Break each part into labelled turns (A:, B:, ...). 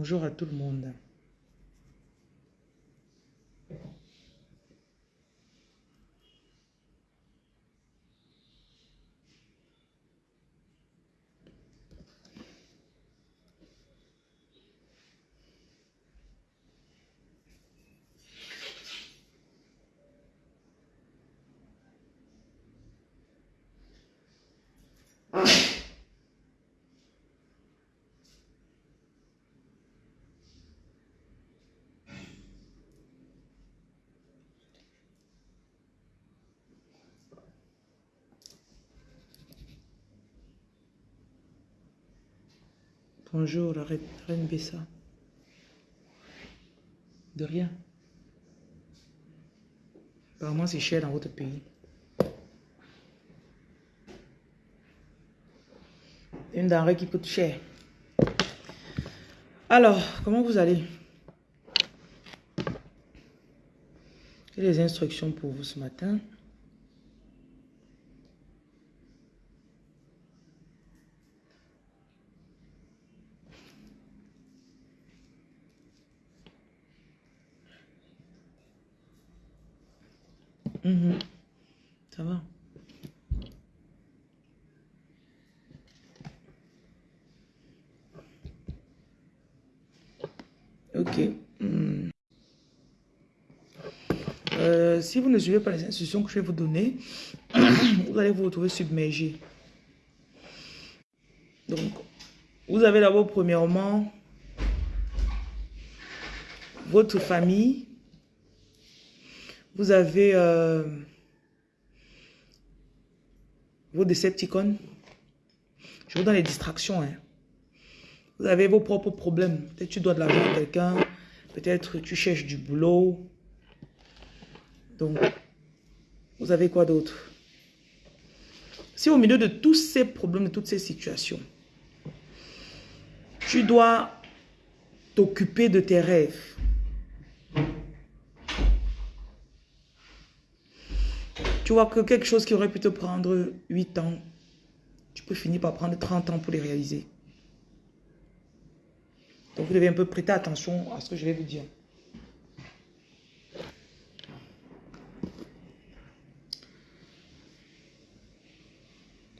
A: Bonjour à tout le monde. Bonjour, la reine Bessa. De rien. Apparemment, c'est cher dans votre pays. Une denrée qui coûte cher. Alors, comment vous allez? J'ai des instructions pour vous ce matin. Mhm. Ça va. Ok. Hmm. Euh, si vous ne suivez pas les instructions que je vais vous donner, vous allez vous retrouver submergé. Donc, vous avez d'abord premièrement votre famille vous avez euh, vos Decepticons. Je vous donne les distractions. Hein. Vous avez vos propres problèmes. Peut-être tu dois de l'argent à quelqu'un. Peut-être tu cherches du boulot. Donc, vous avez quoi d'autre? Si au milieu de tous ces problèmes, de toutes ces situations, tu dois t'occuper de tes rêves, Tu vois que quelque chose qui aurait pu te prendre 8 ans, tu peux finir par prendre 30 ans pour les réaliser. Donc vous devez un peu prêter attention à ce que je vais vous dire.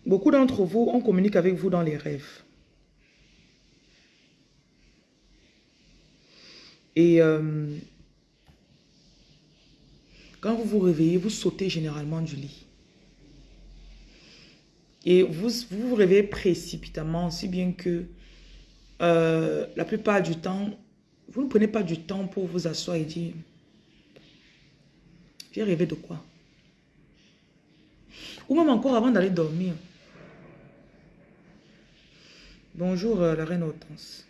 A: Beaucoup d'entre vous, on communique avec vous dans les rêves. Et euh, quand vous vous réveillez, vous sautez généralement du lit. Et vous vous, réveillez précipitamment, si bien que euh, la plupart du temps, vous ne prenez pas du temps pour vous asseoir et dire « J'ai rêvé de quoi ?» Ou même encore avant d'aller dormir. Bonjour euh, la reine Hortense.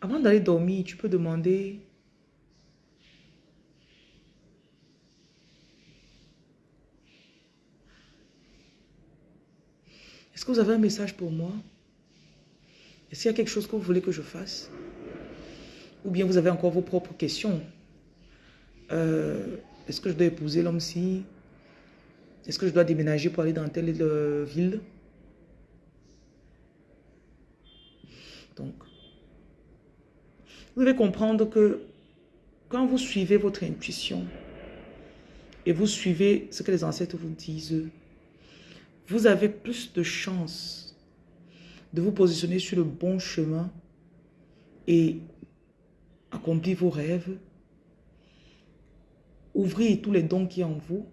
A: Avant d'aller dormir, tu peux demander Est-ce que vous avez un message pour moi? Est-ce qu'il y a quelque chose que vous voulez que je fasse? Ou bien vous avez encore vos propres questions? Euh, Est-ce que je dois épouser l'homme-ci Est-ce que je dois déménager pour aller dans telle ville? Donc, vous devez comprendre que quand vous suivez votre intuition et vous suivez ce que les ancêtres vous disent, vous avez plus de chances de vous positionner sur le bon chemin et accomplir vos rêves, ouvrir tous les dons qui en vous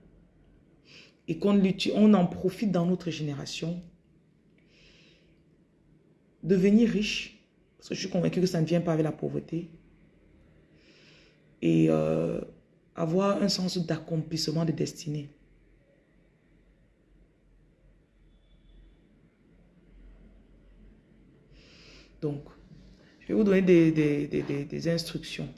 A: et qu'on on en profite dans notre génération. Devenir riche, parce que je suis convaincu que ça ne vient pas avec la pauvreté. Et euh, avoir un sens d'accomplissement de destinée. Donc, je vais vous donner des, instructions.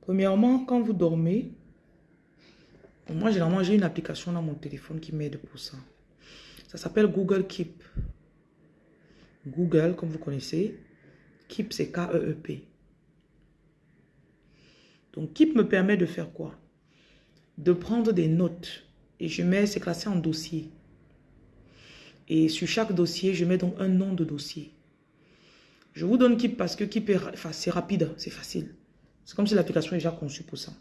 A: Premièrement, quand vous dormez, moi généralement j'ai une application dans mon téléphone qui m'aide pour ça. Ça s'appelle Google Keep. Google, comme vous connaissez, Keep c'est K-E-E-P. Donc Keep me permet de faire quoi? De prendre des notes Et je mets, c'est classé en dossier. Et sur chaque dossier, je mets donc un nom de dossier. Je vous donne Keep parce que Keep, c'est rapide, c'est facile. C'est comme si l'application est déjà conçue pour ça.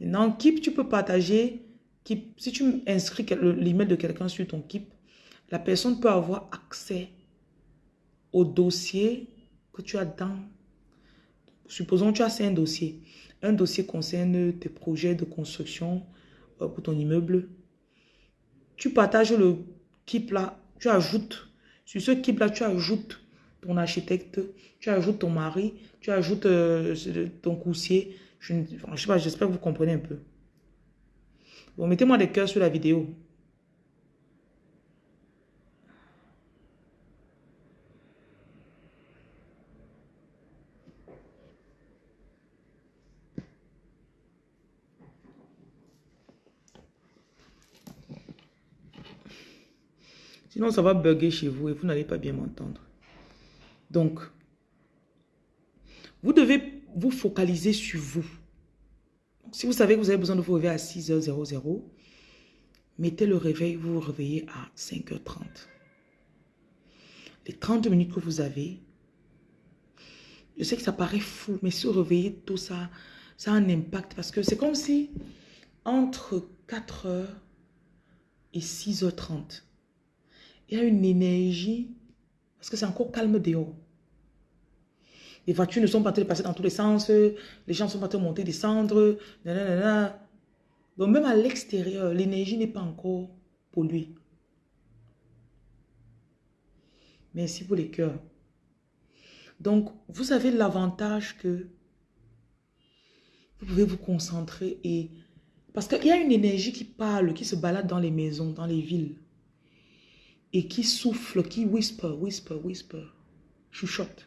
A: Maintenant, Keep, tu peux partager. Keep, si tu inscris l'email de quelqu'un sur ton Keep, la personne peut avoir accès au dossier que tu as dans... Supposons que tu as cinq dossiers. Un dossier concerne tes projets de construction euh, pour ton immeuble. Tu partages le Keep là, tu ajoutes. Sur ce Keep là, tu ajoutes ton architecte, tu ajoutes ton mari, tu ajoutes euh, ton coursier. Je ne sais pas, j'espère que vous comprenez un peu. Bon, mettez-moi des cœurs sur la vidéo. Sinon, ça va bugger chez vous et vous n'allez pas bien m'entendre. Donc, vous devez vous focaliser sur vous. Si vous savez que vous avez besoin de vous réveiller à 6h00, mettez le réveil, vous vous réveillez à 5h30. Les 30 minutes que vous avez, je sais que ça paraît fou, mais se réveiller tout ça, ça a un impact parce que c'est comme si entre 4h et 6h30, il y a une énergie parce que c'est encore calme dehors. Les voitures ne sont pas en train passer dans tous les sens. Les gens sont pas en train de monter, descendre. Donc même à l'extérieur, l'énergie n'est pas encore polluée. Merci pour les cœurs. Donc, vous avez l'avantage que vous pouvez vous concentrer et... Parce qu'il y a une énergie qui parle, qui se balade dans les maisons, dans les villes et qui souffle, qui whisper, whisper, whisper, chuchote.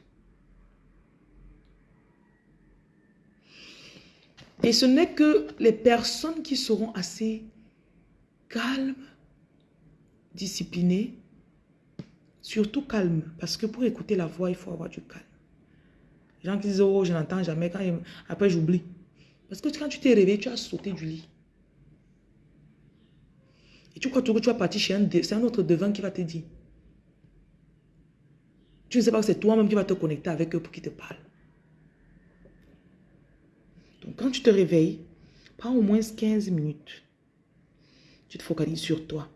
A: Et ce n'est que les personnes qui seront assez calmes, disciplinées, surtout calmes, parce que pour écouter la voix, il faut avoir du calme. Les gens qui disent, oh, je n'entends jamais, quand après j'oublie. Parce que quand tu t'es réveillé, tu as sauté du lit. Tu crois que tu vas partir chez un, c'est un autre devant qui va te dire. Tu ne sais pas que c'est toi-même qui va te connecter avec eux pour qu'ils te parlent. Donc quand tu te réveilles, prends au moins 15 minutes. Tu te focalises sur toi.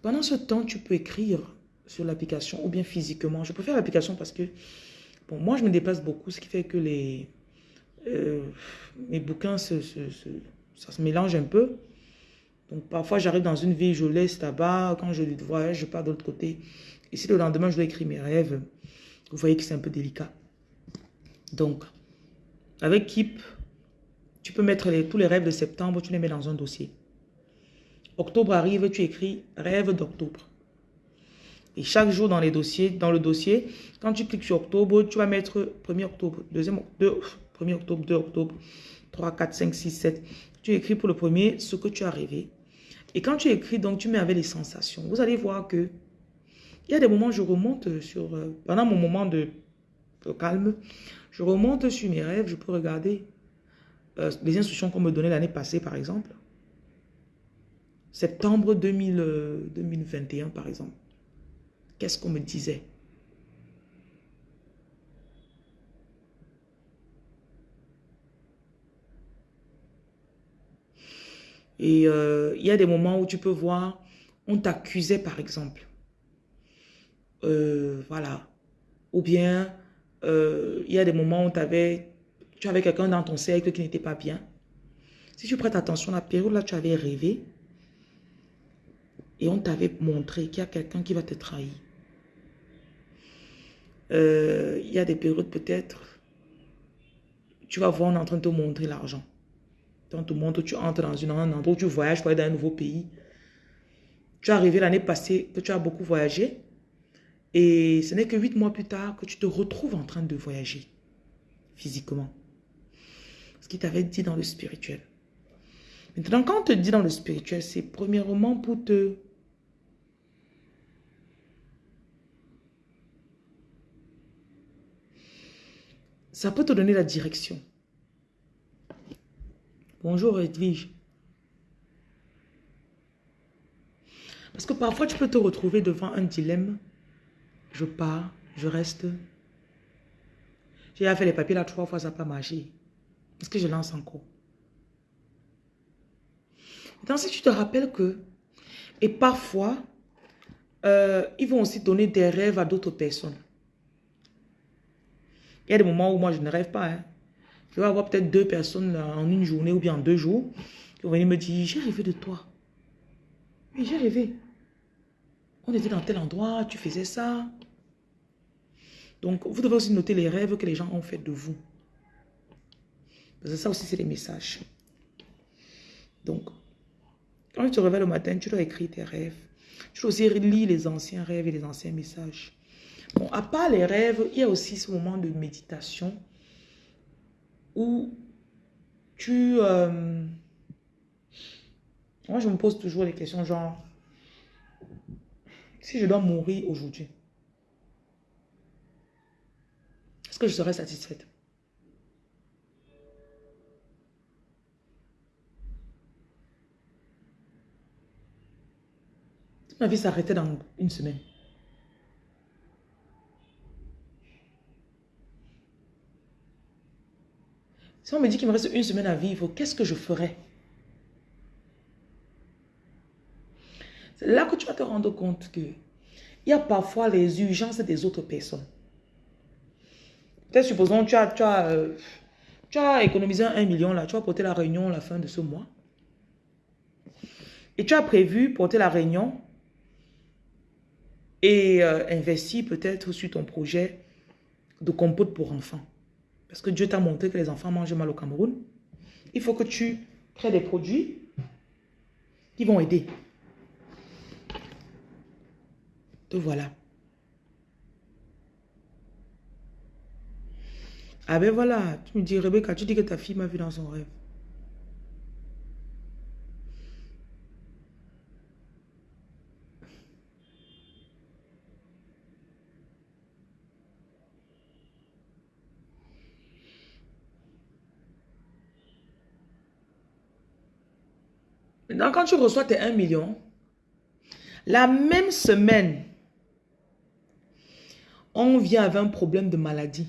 A: Pendant ce temps, tu peux écrire sur l'application ou bien physiquement. Je préfère l'application parce que, bon, moi je me déplace beaucoup, ce qui fait que les, euh, mes bouquins, ça se mélange un peu. Donc parfois j'arrive dans une ville, je laisse là-bas, quand je voyage, je pars de l'autre côté. Et si le lendemain je dois écrire mes rêves, vous voyez que c'est un peu délicat. Donc, avec Keep, tu peux mettre tous les rêves de septembre, tu les mets dans un dossier. Octobre arrive, tu écris rêve d'octobre. Et chaque jour dans dans le dossier, quand tu cliques sur octobre, tu vas mettre 1er octobre, 2 octobre, 1er octobre, 2 octobre, 3, 4, 5, 6, 7. Tu écris pour le premier ce que tu as rêvé. Et quand tu écris, donc tu mets avec les sensations. Vous allez voir que il y a des moments je remonte sur... Euh, pendant mon moment de, calme, je remonte sur mes rêves, je peux regarder euh, les instructions qu'on me donnait l'année passée, par exemple. Septembre 2000, 2021, euh, par exemple. Qu'est-ce qu'on me disait? Et euh, il y a des moments où tu peux voir, on t'accusait par exemple. Euh, voilà. Ou bien, euh, il y a des moments où avais, tu avais quelqu'un dans ton cercle qui n'était pas bien. Si tu prêtes attention, la période là, tu avais rêvé et on t'avait montré qu'il y a quelqu'un qui va te trahir. il y a des périodes peut-être, tu vas voir, on est en train de te montrer l'argent. Dans tout monde, tu entres dans un endroit où tu voyages pour aller dans un nouveau pays. Tu es arrivé l'année passée que tu as beaucoup voyagé. Et ce n'est que huit mois plus tard que tu te retrouves en train de voyager physiquement. Ce qui t'avait dit dans le spirituel. Maintenant, quand on te dit dans le spirituel, c'est premièrement pour te... Ça peut te donner la direction. Bonjour Edwige. Parce que parfois, tu peux te retrouver devant un dilemme. Je pars, je reste. J'ai fait les papiers là trois fois, ça n'a pas marché. Est-ce que je lance encore? Maintenant, si tu te rappelles que, et parfois, euh, ils vont aussi donner des rêves à d'autres personnes. Il y a des moments où moi, je ne rêve pas. Hein. Je vais avoir peut-être deux personnes en une journée ou bien en deux jours qui vont venir me dire, j'ai rêvé de toi. Oui, j'ai rêvé. On était dans tel endroit, tu faisais ça. Donc, vous devez aussi noter les rêves que les gens ont fait de vous. Parce que ça aussi, c'est des messages. Donc, quand tu te réveilles le matin, tu dois écrire tes rêves. Tu dois aussi lire les anciens rêves et les anciens messages. Bon, à part les rêves, il y a aussi ce moment de méditation où tu... Euh, moi, je me pose toujours des questions genre, si je dois mourir aujourd'hui, est-ce que je serai satisfaite? Ma vie s'arrêtait dans une semaine. Si on me dit qu'il me reste une semaine à vivre, qu'est-ce que je ferais? C'est là que tu vas te rendre compte que il y a parfois les urgences des autres personnes. Peut-être supposons tu as, tu as, euh, économisé un million là, tu vas porter la réunion à la fin de ce mois. Et tu as prévu porter la réunion et euh, investir peut-être sur ton projet de compote pour enfants. Parce que Dieu t'a montré que les enfants mangent mal au Cameroun. Il faut que tu crées des produits qui vont aider. Te voilà. Ah ben voilà, tu me dis, Rebecca, tu dis que ta fille m'a vu dans son rêve. Quand tu reçois tes 1 million, la même semaine, on vient avec un problème de maladie.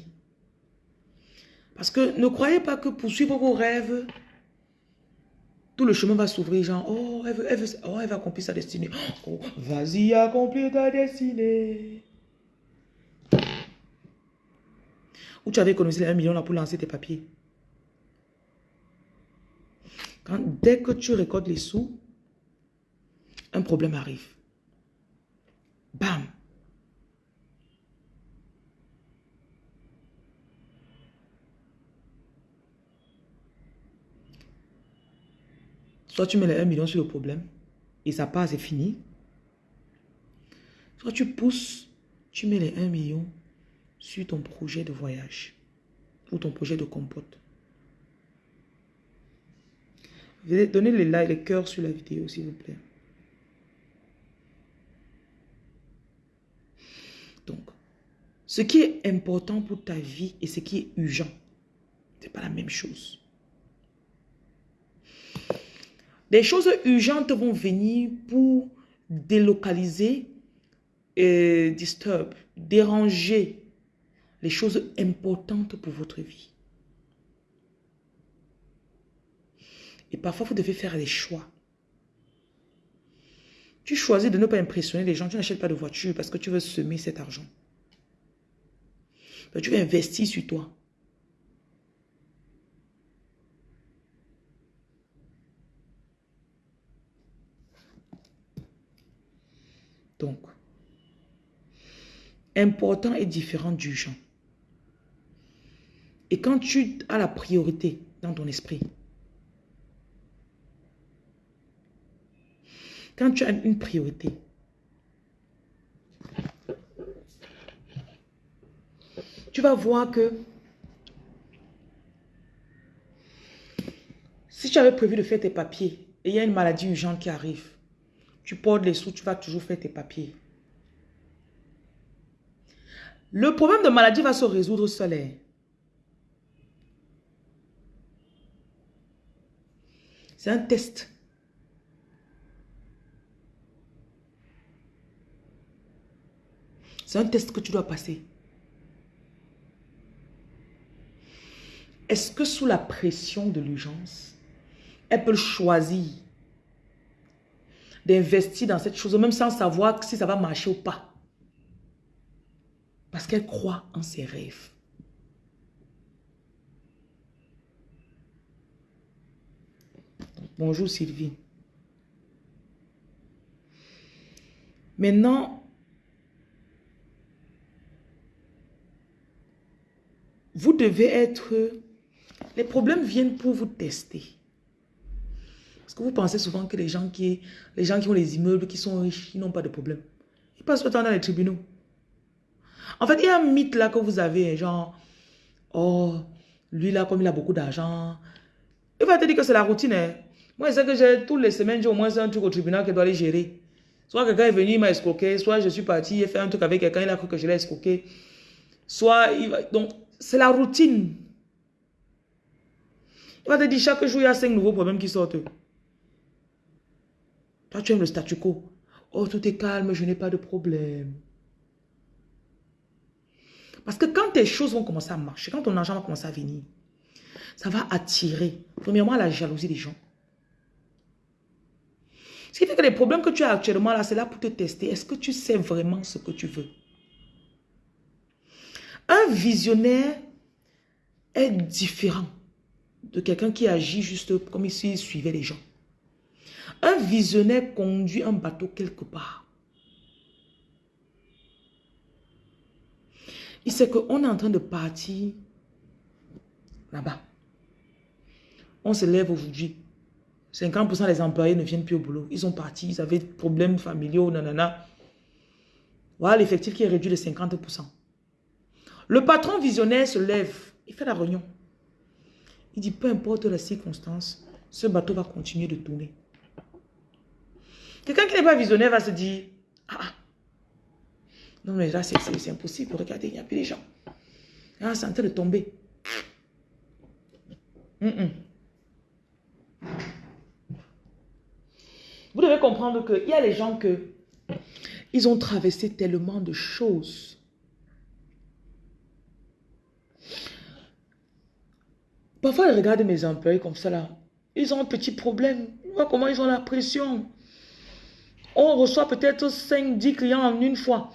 A: Parce que ne croyez pas que pour suivre vos rêves, tout le chemin va s'ouvrir, genre, oh elle, veut, elle, oh, va accomplir sa destinée. Oh, vas-y, accomplir ta destinée. Où tu avais économisé les 1 million là pour lancer tes papiers dès que tu récoltes les sous, un problème arrive. Bam. Soit tu mets les 1 million sur le problème et ça passe, c'est fini. Soit tu pousses, tu mets les 1 million sur ton projet de voyage ou ton projet de compote. Donnez les likes, les cœurs sur la vidéo, s'il vous plaît. Donc, ce qui est important pour ta vie et ce qui est urgent, ce n'est pas la même chose. Des choses urgentes vont venir pour délocaliser et disturb, déranger les choses importantes pour votre vie. Et parfois, vous devez faire des choix. Tu choisis de ne pas impressionner les gens. Tu n'achètes pas de voiture parce que tu veux semer cet argent. tu veux investir sur toi. Donc, important et différent d'urgent. Et quand tu as la priorité dans ton esprit, Quand tu as une priorité, tu vas voir que si tu avais prévu de faire tes papiers et il y a une maladie urgente qui arrive, tu portes les sous, tu vas toujours faire tes papiers. Le problème de maladie va se résoudre seul. C'est un test. C'est un test que tu dois passer. Est-ce que sous la pression de l'urgence, elle peut choisir d'investir dans cette chose, même sans savoir si ça va marcher ou pas? Parce qu'elle croit en ses rêves. Bonjour Sylvie. Maintenant, vous devez être... Les problèmes viennent pour vous tester. Parce que vous pensez souvent que les gens qui, les gens qui ont les immeubles, qui sont riches, ils n'ont pas de problème. Ils passent le temps dans les tribunaux. En fait, il y a un mythe là que vous avez, genre, oh, lui là, comme il a beaucoup d'argent, il va te dire que c'est la routine. Hein. Moi, c'est que j'ai toutes les semaines, j'ai au moins un truc au tribunal qui doit aller gérer. Soit quelqu'un est venu, il m'a escroqué, soit je suis parti, et fait un truc avec quelqu'un, il a cru que je l'ai escroqué. Soit, il va... donc, c'est la routine. Il va te dire, chaque jour, il y a cinq nouveaux problèmes qui sortent. Toi, tu aimes le statu quo. Oh, tout est calme, je n'ai pas de problème. Parce que quand tes choses vont commencer à marcher, quand ton argent va commencer à venir, ça va attirer, premièrement, la jalousie des gens. Ce qui fait que les problèmes que tu as actuellement là, c'est là pour te tester. Est-ce que tu sais vraiment ce que tu veux? Un visionnaire est différent de quelqu'un qui agit juste comme s'il suivait les gens. Un visionnaire conduit un bateau quelque part. Il sait qu'on est en train de partir là-bas. On se lève aujourd'hui. 50% des employés ne viennent plus au boulot. Ils sont partis, ils avaient des problèmes familiaux, nanana. Voilà l'effectif qui est réduit de 50%. Le patron visionnaire se lève, il fait la réunion. Il dit, peu importe la circonstance, ce bateau va continuer de tourner. Quelqu'un qui n'est pas visionnaire va se dire, ah, ah. non mais là c'est impossible, regardez, il n'y a plus de gens. Ah, c'est en train de tomber. Vous devez comprendre qu'il y a les gens que ils ont traversé tellement de choses. Parfois, je regarde mes employés comme ça là. Ils ont un petit problème. Vois comment ils ont la pression. On reçoit peut-être 5, 10 clients en une fois.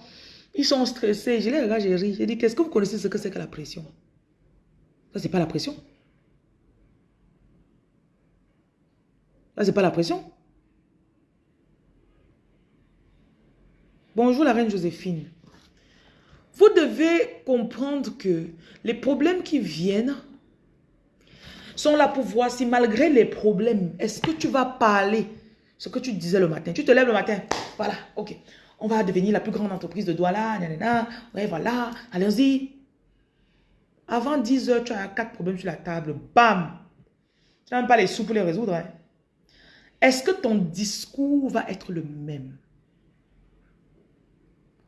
A: Ils sont stressés. Je les regarde, je ris. Je dis, qu'est-ce que vous connaissez ce que c'est que la pression? Ça, c'est pas la pression. Ça, c'est pas la pression. Bonjour la reine Joséphine. Vous devez comprendre que les problèmes qui viennent sont là pour voir si malgré les problèmes, est-ce que tu vas parler ce que tu disais le matin? Tu te lèves le matin, voilà, ok. On va devenir la plus grande entreprise de Douala, nanana, ouais, voilà, allons-y. Avant 10 heures, tu as quatre problèmes sur la table, bam. Tu n'as même pas les sous pour les résoudre. Hein. Est-ce que ton discours va être le même?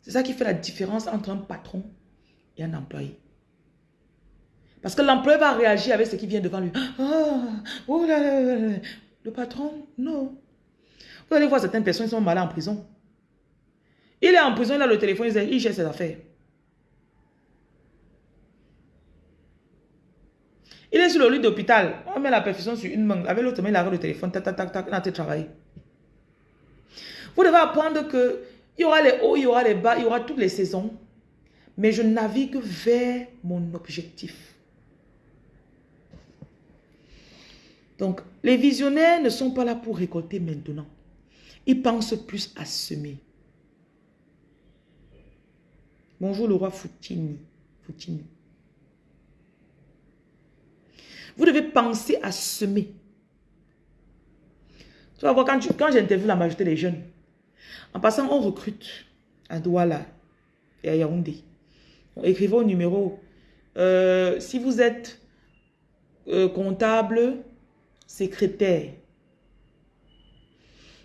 A: C'est ça qui fait la différence entre un patron et un employé. Parce que l'employé va réagir avec ce qui vient devant lui. Ah, oh là là, Le patron, non. Vous allez voir certaines personnes, qui sont malades en prison. Il est en prison, il a le téléphone, il gère ses affaires. Il est sur le lit d'hôpital. On met la perfusion sur une main. Avec l'autre main, il a le téléphone. Tac, tac, tac, tac. Il a travailler. Vous devez apprendre que il y aura les hauts, il y aura les bas, il y aura toutes les saisons. Mais je navigue vers mon objectif. Donc, les visionnaires ne sont pas là pour récolter maintenant. Il pense plus à semer. Bonjour le roi Foutini. Foutini. Vous devez penser à semer. Tu vas voir, quand, quand j'interviewe la majorité des jeunes, en passant, on recrute à Douala et à Yaoundé. Écrivez au numéro. Euh, si vous êtes euh, comptable, secrétaire,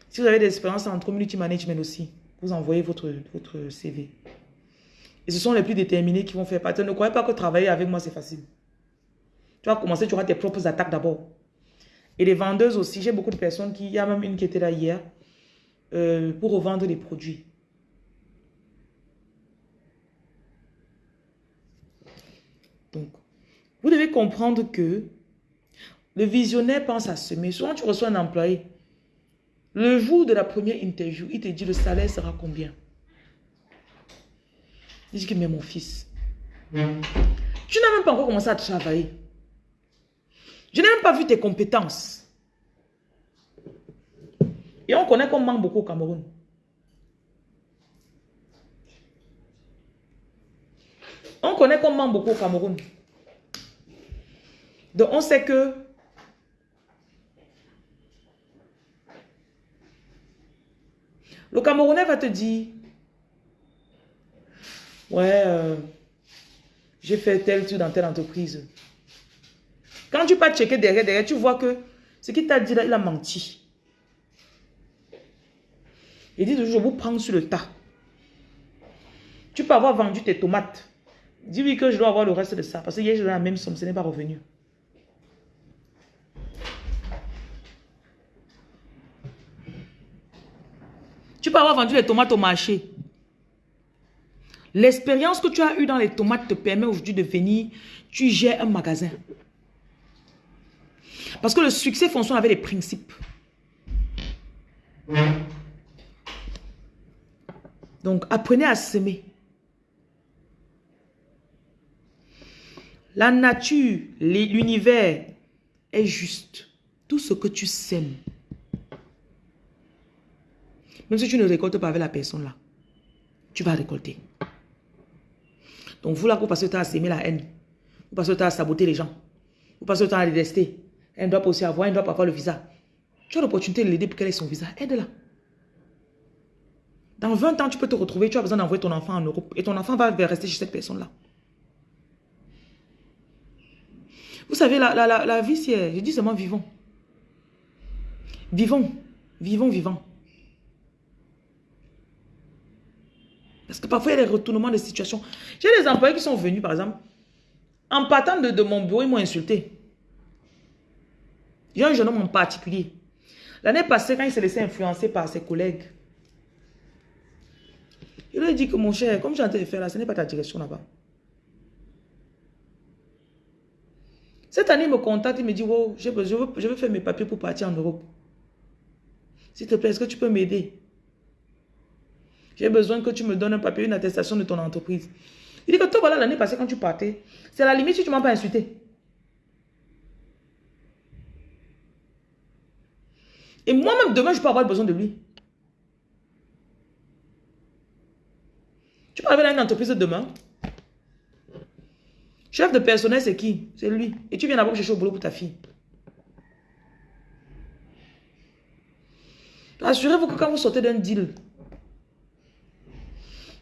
A: si vous avez des expériences en community management aussi, vous envoyez votre, votre CV. Et ce sont les plus déterminés qui vont faire partie. Ne croyez pas que travailler avec moi, c'est facile. Tu vas commencer, tu auras tes propres attaques d'abord. Et les vendeuses aussi. J'ai beaucoup de personnes qui... Il y a même une qui était là hier euh, pour revendre les produits. Donc, vous devez comprendre que le visionnaire pense à semer. Souvent, tu reçois un employé. Le jour de la première interview, il te dit le salaire sera combien? Il dit mais mon fils, tu n'as même pas encore commencé à travailler. Je n'ai même pas vu tes compétences. Et on connaît qu'on manque beaucoup au Cameroun. On connaît qu'on manque beaucoup au Cameroun. Donc on sait que le Camerounais va te dire, ouais, euh, j'ai fait tel truc dans telle entreprise. Quand tu pas checker derrière, derrière, tu vois que ce qu'il t'a dit là, il a menti. Il dit toujours, je vous prends sur le tas. Tu peux avoir vendu tes tomates. Dis-lui que je dois avoir le reste de ça. Parce que hier, j'ai la même somme, ce n'est pas revenu. Tu peux avoir vendu les tomates au marché. L'expérience que tu as eue dans les tomates te permet aujourd'hui de venir, tu gères un magasin. Parce que le succès fonctionne avec les principes. Donc, apprenez à s'aimer. La nature, l'univers est juste. Tout ce que tu sèmes. Même si tu ne récoltes pas avec la personne là, tu vas récolter. Donc vous là, vous passez le temps à s'aimer la haine. Vous passez le temps à saboter les gens. Vous passez le temps à les détester. Elle doit aussi avoir, elle doit pas avoir le visa. Tu as l'opportunité de l'aider pour qu'elle ait son visa. Aide-la. Dans 20 ans, tu peux te retrouver, tu as besoin d'envoyer ton enfant en Europe. Et ton enfant va rester chez cette personne-là. Vous savez, la, la, la, vie, c'est... Je dis seulement vivons. Vivons. Vivons, vivons. Parce que parfois, il y a des retournements de situation. J'ai des employés qui sont venus, par exemple, en partant de, mon bureau, ils m'ont insulté. J'ai un jeune homme en particulier. L'année passée, quand il s'est laissé influencer par ses collègues, il lui a dit que mon cher, comme j'ai en train de faire là, ce n'est pas ta direction là-bas. Cette année, il me contacte, il me dit, wow, je veux faire mes papiers pour partir en Europe. S'il te plaît, est-ce que tu peux m'aider? J'ai besoin que tu me donnes un papier, une attestation de ton entreprise. Il dit que toi, voilà, l'année passée, quand tu partais, c'est la limite si tu ne m'as pas insulté. Et moi-même, demain, je peux avoir besoin de lui. Tu peux arriver dans une entreprise demain. Chef de personnel, c'est qui? C'est lui. Et tu viens d'abord chercher au boulot pour ta fille. Assurez-vous que quand vous sortez d'un deal,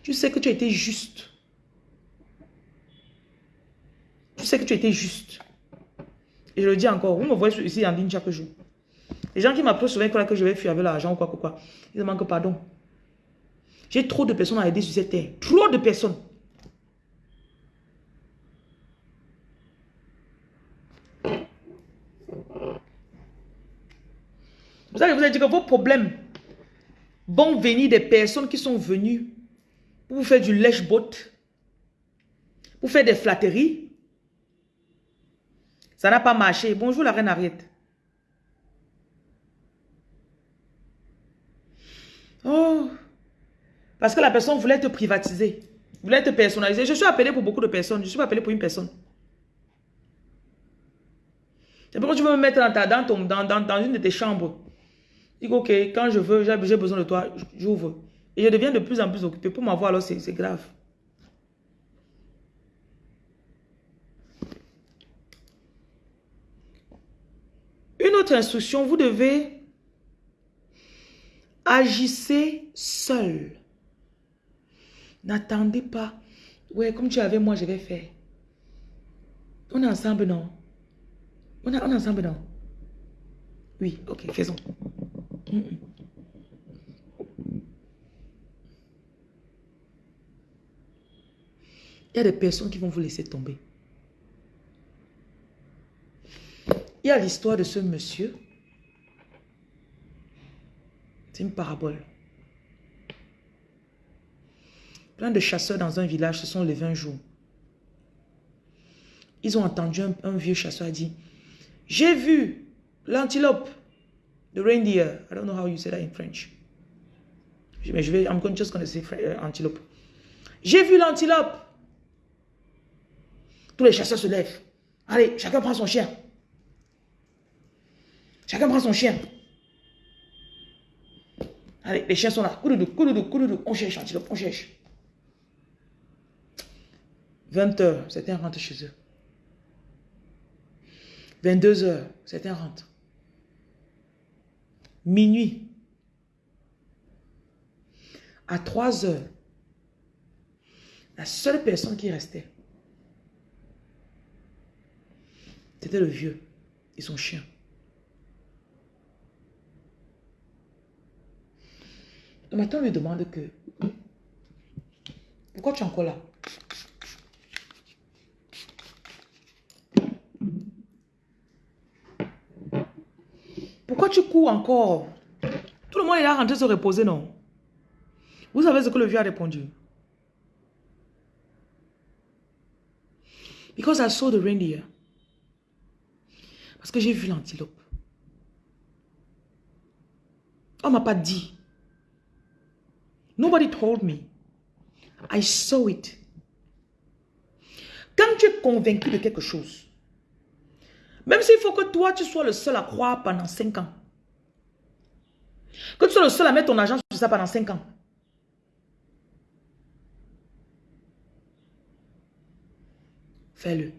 A: tu sais que tu as été juste. Tu sais que tu été juste. Et je le dis encore, vous me voyez ici en ligne chaque jour. Les gens qui m'approchent souvent que je vais fuir avec l'argent ou quoi, quoi, quoi. Ils demandent pardon. J'ai trop de personnes à aider sur cette terre. Trop de personnes. Vous savez, vous dit que vos problèmes vont venir des personnes qui sont venues pour vous faire du lèche-bot, pour faire des flatteries. Ça n'a pas marché. Bonjour la reine Ariette. Oh. Parce que la personne voulait te privatiser. Voulait te personnaliser. Je suis appelé pour beaucoup de personnes. Je suis pas appelé pour une personne. C'est pourquoi tu veux me mettre dans, ta, dans, ton, dans, dans, une de tes chambres. Dis ok, quand je veux, j'ai besoin de toi, j'ouvre. Et je deviens de plus en plus occupé. Pour m'avoir, alors c'est grave. Une autre instruction, vous devez Agissez seul. N'attendez pas. Ouais, comme tu avais moi, je vais faire. On est ensemble, non? On, est ensemble, non? Oui, ok, faisons. Il y a des personnes qui vont vous laisser tomber. Il y a l'histoire de ce monsieur. C'est une parabole. Plein de chasseurs dans un village se sont levés un jour. Ils ont entendu un, vieux chasseur dire, j'ai vu l'antilope, the reindeer. I don't know how you say that in French. Mais je vais, I'm just going to say euh, antilope. J'ai vu l'antilope. Tous les chasseurs se lèvent. Allez, chacun prend son chien. Chacun prend son chien. Allez, les chiens sont là. Couloudou, couloudou, couloudou. On cherche l'antilope, on cherche. 20 heures, certains rentrent chez eux. 22 heures, certains rentrent. Minuit. À 3 heures, la seule personne qui restait, c'était le vieux et son chien. Le matin, lui demande que, pourquoi tu es encore là? Pourquoi tu cours encore? Tout le monde est là rentré se reposer, non? Vous savez ce que le vieux a répondu? Because I saw the reindeer. Parce que j'ai vu l'antilope. On m'a pas dit. Nobody told me. I saw it. Quand tu es convaincu de quelque chose, même s'il faut que toi, tu sois le seul à croire pendant 5 ans. Que tu sois le seul à mettre ton argent sur ça pendant 5 ans. Fais-le.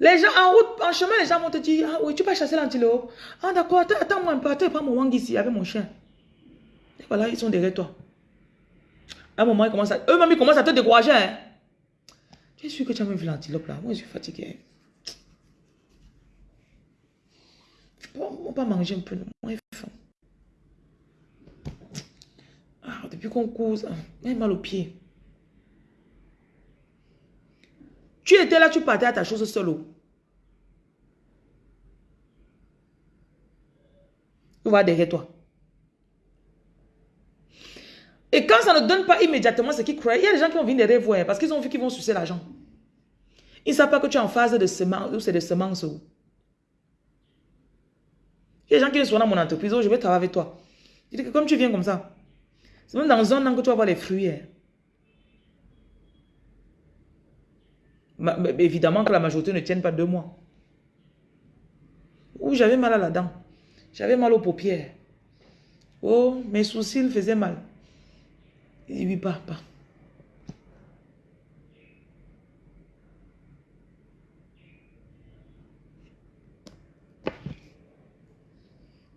A: Les gens en route, en chemin, les gens vont te dire, ah oui, tu vas chasser l'antilope. Ah d'accord, attends-moi un peu, attends, prends mon wang ici avec mon chien. Et voilà, ils sont derrière toi. À un moment, ils commencent à, eux-mêmes, ils à te décourager. Hein. Tu es sûr que tu as même vu l'antilope là? Moi, je suis fatigué. On va pas manger un peu, moi, faim. Ah, depuis qu'on cause, j'ai mal au pied. Tu étais là, tu partais à ta chose seul. Tu vas derrière toi. Et quand ça ne donne pas immédiatement ce qu'ils croient, il y a des gens qui vont venir derrière vous parce qu'ils ont vu qu'ils vont sucer l'argent. Ils ne savent pas que tu es en phase de semence ou c'est de semences. Il y a des gens qui sont dans mon entreprise, oh, je vais travailler avec toi. Je dis que comme tu viens comme ça, c'est même dans un an que tu vas voir les fruits. Hein. Évidemment que la majorité ne tienne pas deux mois. Ou j'avais mal à la dent. J'avais mal aux paupières. Oh, mes sourcils faisaient mal. Dit oui, pas, pas.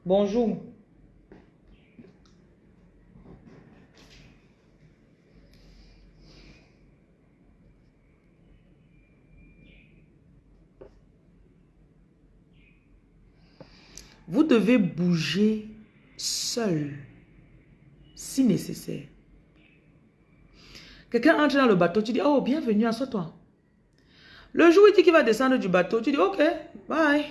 A: Bonjour. Vous devez bouger seul, si nécessaire. Quelqu'un entre dans le bateau, tu dis, oh, bienvenue, assois-toi. Le jour où il dit qu'il va descendre du bateau, tu dis, ok, bye.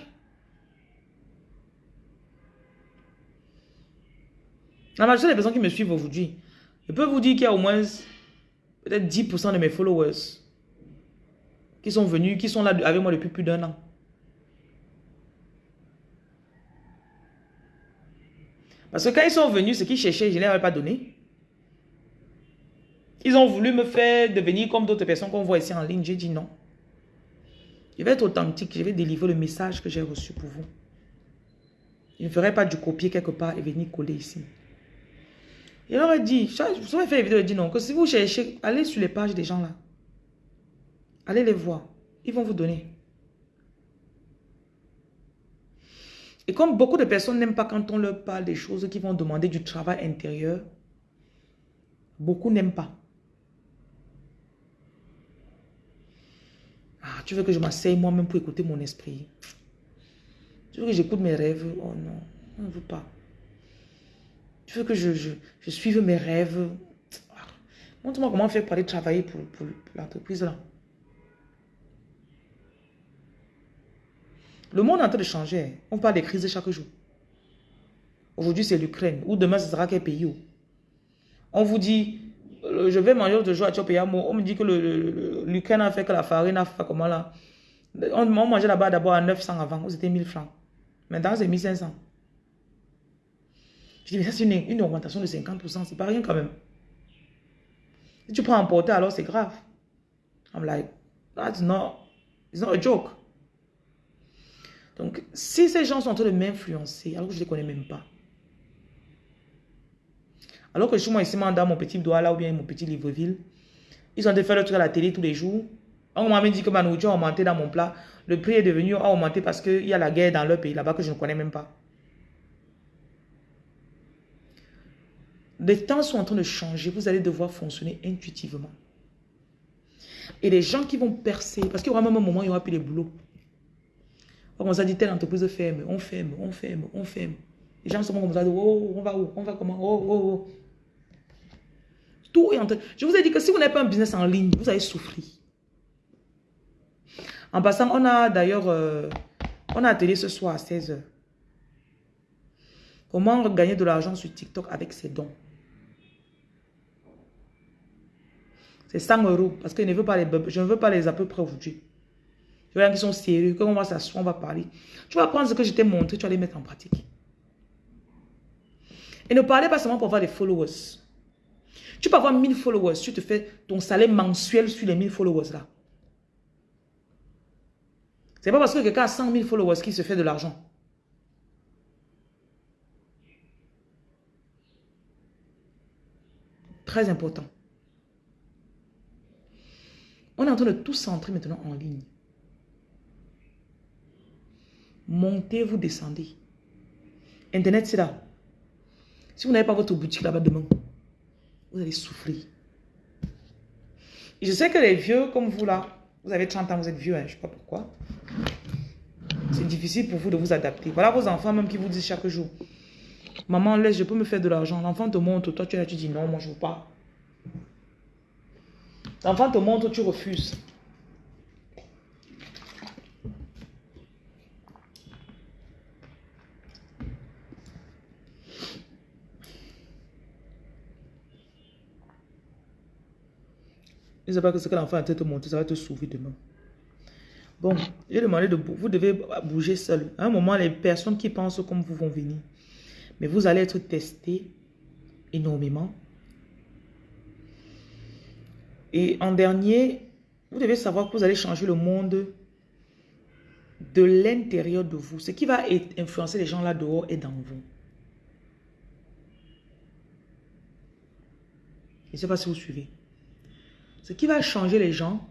A: La majorité des personnes qui me suivent aujourd'hui, je peux vous dire qu'il y a au moins peut-être 10% de mes followers qui sont venus, qui sont là avec moi depuis plus d'un an. Parce que quand ils sont venus, ce qu'ils cherchaient, je ne leur ai pas donné. Ils ont voulu me faire devenir comme d'autres personnes qu'on voit ici en ligne. J'ai dit non. Je vais être authentique. Je vais délivrer le message que j'ai reçu pour vous. Je ne ferai pas du copier quelque part et venir coller ici. Il leur a dit, je vais faire une vidéo, dit non, que si vous cherchez, allez sur les pages des gens là. Allez les voir. Ils vont vous donner. Et comme beaucoup de personnes n'aiment pas quand on leur parle des choses qui vont demander du travail intérieur, beaucoup n'aiment pas. Ah, tu veux que je m'asseye moi-même pour écouter mon esprit? Tu veux que j'écoute mes rêves? Oh non, on ne veut pas. Tu veux que je, suive mes rêves? Ah, montre-moi comment faire pour aller travailler pour, pour l'entreprise là. Le monde est en train de changer. On parle des crises chaque jour. Aujourd'hui, c'est l'Ukraine. Ou demain, ce sera quel pays. On vous dit, euh, je vais manger de jour à On me dit que l'Ukraine a fait que la farine a fait comment là? On, mangeait là-bas d'abord à 900 avant, c'était 1000 francs. Maintenant, c'est 1500. Je dis, mais ça, c'est une, augmentation de 50%. C'est pas rien quand même. Si tu prends emporter, alors c'est grave. I'm like, that's not, it's not a joke. Donc, si ces gens sont en train de m'influencer, alors que je ne les connais même pas, alors que je suis moi ici, dans mon petit doigt là, ou bien mon petit Libreville, ils sont en train de faire le truc à la télé tous les jours. On m'a dit que ma nourriture a augmenté dans mon plat. Le prix est devenu, a augmenté parce qu'il y a la guerre dans leur pays là-bas que je ne connais même pas. Les temps sont en train de changer. Vous allez devoir fonctionner intuitivement. Et les gens qui vont percer, parce qu'il y aura même un moment où il n'y aura plus de boulot. On ça dit, telle entreprise ferme, on ferme, on ferme, on ferme. Les gens sont comme ça, oh, on va où, on va comment, oh, oh, oh. Tout est en train. Je vous ai dit que si vous n'avez pas un business en ligne, vous allez souffrir. En passant, on a d'ailleurs, euh, on a atelier ce soir à 16h. Comment gagner de l'argent sur TikTok avec ses dons? C'est 100 euros parce que je ne veux pas les, je ne veux pas les à peu près aujourd'hui. Je veux qui sont sérieux. Quand on va s'asseoir, on va parler. Tu vas prendre ce que je t'ai montré, tu vas les mettre en pratique. Et ne parlez pas seulement pour avoir des followers. Tu peux avoir 1000 followers, tu te fais ton salaire mensuel sur les 1000 followers là. C'est pas parce que quelqu'un a 100 000 followers qu'il se fait de l'argent. Très important. On est en train de tout centrer maintenant en ligne. Montez, vous descendez. Internet, c'est là. Si vous n'avez pas votre boutique là-bas demain, vous allez souffrir. je sais que les vieux comme vous là, vous avez 30 ans, vous êtes vieux, hein, je ne sais pas pourquoi. C'est difficile pour vous de vous adapter. Voilà vos enfants même qui vous disent chaque jour, maman, laisse, je peux me faire de l'argent. L'enfant te montre, toi tu es là, tu dis non, moi je ne veux pas. L'enfant te montre, tu refuses. Ne sais pas que ce que l'enfant a te montrer, ça va te sauver demain. Bon, j'ai demandé de vous devez bouger seul. À un moment, les personnes qui pensent comme vous vont venir. Mais vous allez être testé énormément. Et en dernier, vous devez savoir que vous allez changer le monde de l'intérieur de vous. Ce qui va influencer les gens là dehors est dans vous. Je ne sais pas si vous suivez. Ce qui va changer les gens,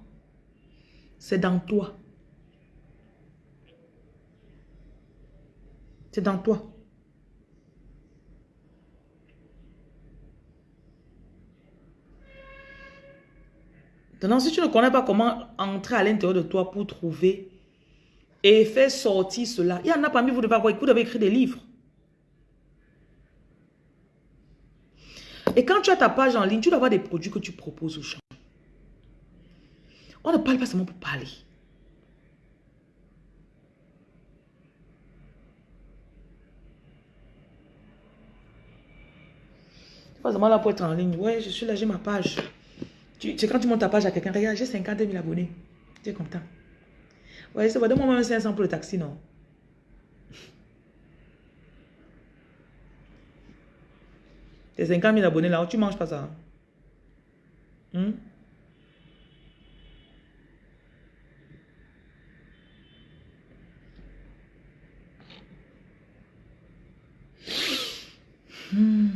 A: c'est dans toi. C'est dans toi. Maintenant, si tu ne connais pas comment entrer à l'intérieur de toi pour trouver et faire sortir cela, il y en a parmi vous, devez avoir, vous devez écrire des livres. Et quand tu as ta page en ligne, tu dois avoir des produits que tu proposes aux gens. On ne parle pas seulement pour parler. Pas seulement là pour être en ligne. Ouais, je suis là, j'ai ma page. C'est quand tu montes ta page à quelqu'un, regarde, j'ai 50 000 abonnés. Tu es content. Ouais, c'est vrai, donne-moi même 500 pour le taxi, non? Tes 50 000 abonnés là, tu manges pas ça? Hein? Hmm.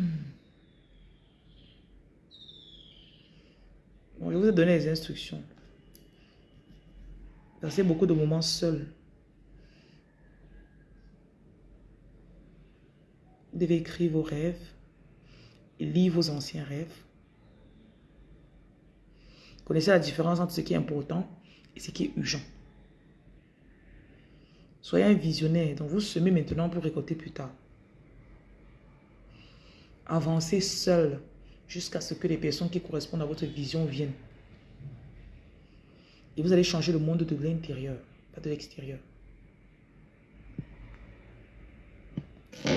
A: je vous ai donné les instructions. Passez beaucoup de moments seuls. Vous devez écrire vos rêves et lire vos anciens rêves. Connaissez la différence entre ce qui est important et ce qui est urgent. Soyez un visionnaire, donc vous semez maintenant pour récolter plus tard. Avancez seul jusqu'à ce que les personnes qui correspondent à votre vision viennent. Et vous allez changer le monde de l'intérieur, pas de l'extérieur.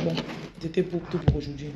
A: Bon, c'était pour tout pour aujourd'hui.